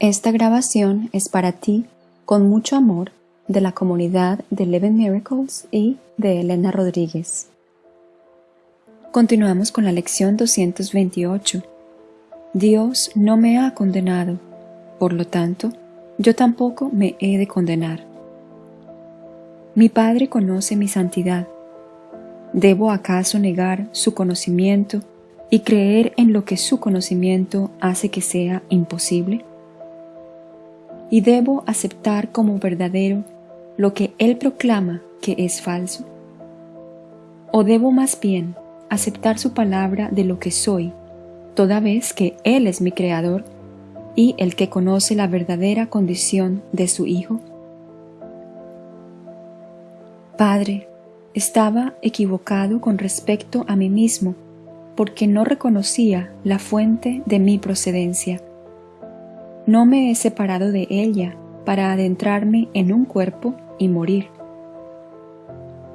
Esta grabación es para ti, con mucho amor, de la comunidad de Eleven Miracles y de Elena Rodríguez. Continuamos con la lección 228. Dios no me ha condenado, por lo tanto, yo tampoco me he de condenar. Mi Padre conoce mi santidad. ¿Debo acaso negar su conocimiento y creer en lo que su conocimiento hace que sea imposible? Y debo aceptar como verdadero lo que Él proclama que es falso? ¿O debo más bien aceptar su palabra de lo que soy, toda vez que Él es mi Creador y el que conoce la verdadera condición de su Hijo? Padre, estaba equivocado con respecto a mí mismo porque no reconocía la fuente de mi procedencia no me he separado de ella para adentrarme en un cuerpo y morir.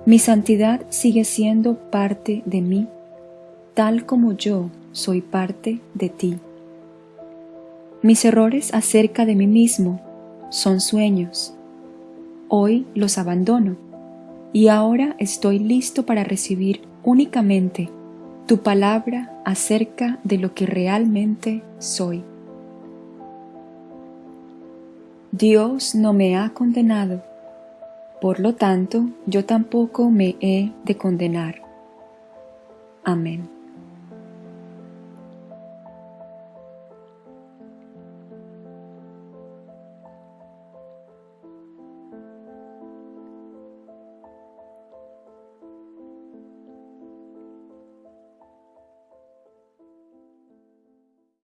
Mi santidad sigue siendo parte de mí, tal como yo soy parte de ti. Mis errores acerca de mí mismo son sueños. Hoy los abandono y ahora estoy listo para recibir únicamente tu palabra acerca de lo que realmente soy. Dios no me ha condenado, por lo tanto yo tampoco me he de condenar. Amén.